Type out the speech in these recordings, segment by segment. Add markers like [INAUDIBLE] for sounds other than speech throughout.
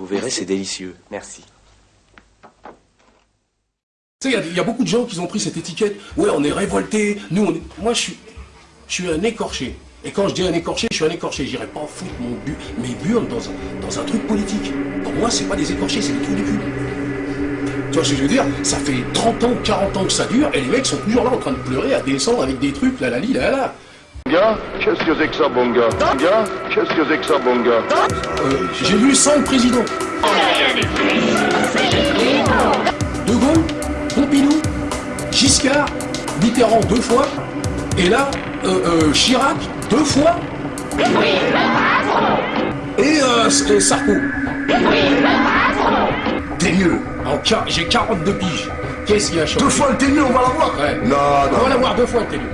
Vous verrez, c'est délicieux. Merci. Tu sais, il y, y, a beaucoup de gens qui ont pris cette étiquette. Ouais, on est révolté. Nous, on est... Moi, je suis, je suis un écorché. Et quand je dis un écorché, je suis un écorché. J'irai pas foutre mon but, mes burnes dans un, dans un truc politique. Pour moi, c'est pas des écorchés, c'est des trous du cul. Tu vois ce que je veux dire? Ça fait 30 ans, 40 ans que ça dure, et les mecs sont toujours là en train de pleurer, à descendre avec des trucs, là, la li, là, là. Qu'est-ce que c'est que ça, gars Gars, qu'est-ce que c'est que ça, bon gars euh, J'ai vu 5 présidents. De Gaulle, Pompidou, Giscard, Mitterrand deux fois, et là, euh, euh, Chirac deux fois, et euh, Sarko. T'es mieux. J'ai 42 piges. Qu'est-ce qui a changé Deux fois le ténu, on va l'avoir Ouais. Non, non. On va l'avoir deux fois le ténu.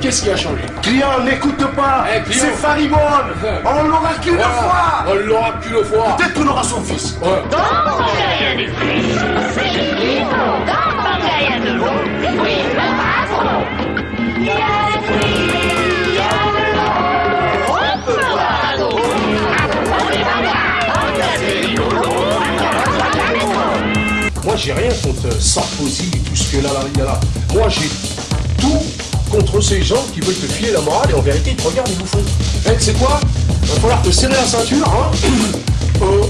Qu'est-ce qui a changé Client, n'écoute pas Eh, client. C'est faribonne [LAUGHS] On l'aura qu'une Voilà. fois On l'aura qu'une fois. Peut-être qu'on aura son fils Ouais. Moi, j'ai rien contre Sarkozy et tout ce que là, là, là, là. Moi, j'ai tout contre ces gens qui veulent te filer la morale et en vérité, ils te regardent et vous font. Eh, tu sais quoi? Va falloir te serrer la ceinture, hein [COUGHS] Euh,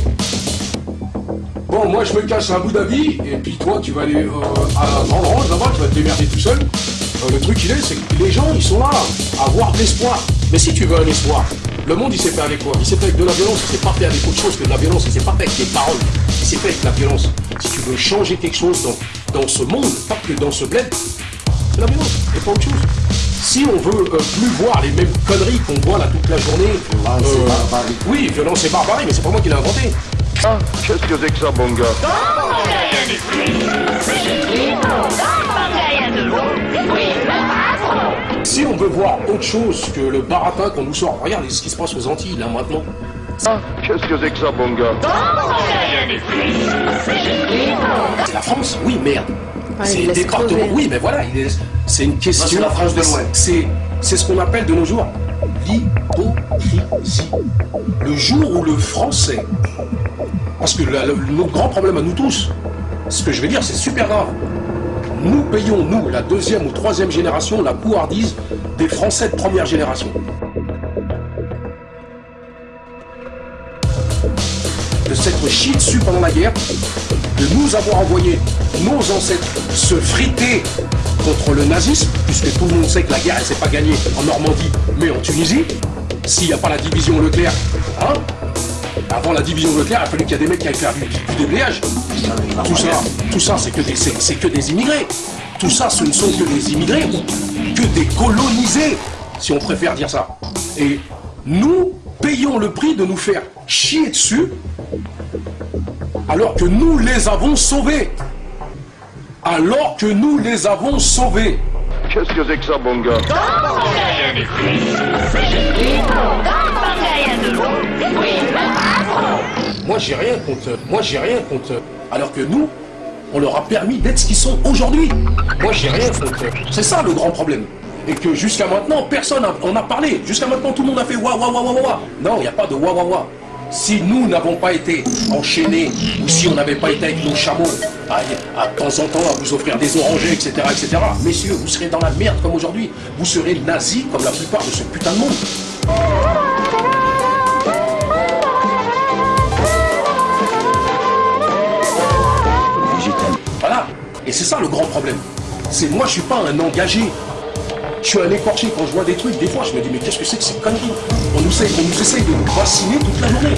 Bon, moi, je me cache à Abu Dhabi, et puis toi, tu vas aller euh, à Grande là-bas, tu vas te démerder tout seul. Euh, le truc, il est, c'est que les gens, ils sont là à avoir de l'espoir. Mais si tu veux un espoir, le monde, il s'est fait avec quoi? Il s'est fait avec de la violence, il s'est pas fait avec autre chose que de la violence, il s'est pas fait avec des paroles, il s'est fait avec la violence. Si tu veux changer quelque chose dans, dans ce monde, pas que dans ce bled, c'est la violence, et pas autre chose. Si on veut euh, plus voir les mêmes conneries qu'on voit là toute la journée, Violence et barbarie. oui, violence et barbarie, mais c'est pas moi qui l'ai inventé. Ah, Qu'est-ce que c'est que ça, bon gars? Si on veut voir autre chose que le baratin qu'on nous sort, regardez ce qui se passe aux Antilles là maintenant. Ah, Qu'est-ce que c'est que ça, bon gars? C'est la France? Oui, merde. C'est laisse département. crever. Oui, mais voilà, il est- c'est une question. c'est la France de l'Ouest. C'est c'est ce qu'on appelle de nos jours l'hypocrisie. Le jour où le français. Parce que la- le- notre grand problème à nous tous, ce que je vais dire, c'est super grave. Nous payons, nous, la deuxième ou troisième génération, la couardise des Français de première génération. de s'être chié dessus pendant la guerre, de nous avoir envoyé nos ancêtres se friter contre le nazisme, puisque tout le monde sait que la guerre, elle s'est pas gagnée en Normandie, mais en Tunisie, s'il n'y a pas la division Leclerc, hein Avant la division Leclerc, il a fallu qu'il y ait des mecs qui aillent faire du, du déblayage. Tout ça, tout ça, c'est que que des immigrés. Tout ça, ce ne sont que des immigrés que des colonisés, si on préfère dire ça. Et nous payons le prix de nous faire chier dessus alors que nous les avons sauvés. Alors que nous les avons sauvés. Qu'est-ce que c'est que ça, bon gars? Moi j'ai rien contre. Moi j'ai rien contre. Alors que nous, on leur a permis d'être ce qu'ils sont aujourd'hui. Moi j'ai rien contre. C'est ça le grand problème. Et que jusqu'à maintenant, personne en a parlé. Jusqu'à maintenant, tout le monde a fait wa wa wa wa wa wa. Non, il n'y a pas de wa wa wa. Si nous n'avons pas été enchaînés, ou si on n'avait pas été avec nos chameaux, à, à temps en temps à vous offrir des orangers, etc., etc., messieurs, vous serez dans la merde comme aujourd'hui. Vous serez nazis comme la plupart de ce putain de monde. Voilà. Et c'est ça le grand problème. C'est moi, je suis pas un engagé. Je suis un écorché quand je vois des trucs. Des fois, je me dis, mais qu'est-ce que c'est que ces conneries on nous, essaye, on nous essaye de nous vacciner toute la journée.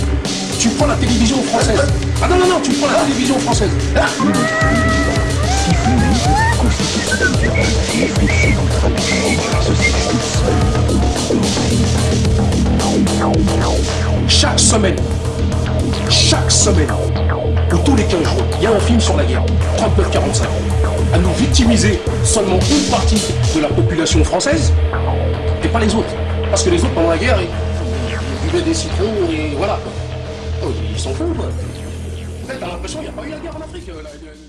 Tu prends la télévision française. Ah non, non, non, tu prends la télévision française. Ah Chaque semaine, chaque semaine, les 15 jours, il y a un film sur la guerre, 39-45, à nous victimiser seulement une partie de la population française et pas les autres. Parce que les autres, pendant la guerre, ils, buvaient des citrons et voilà. Oh, ils s'en foutent, quoi. T'as l'impression qu'il n'y a pas eu la guerre en Afrique. euh, la-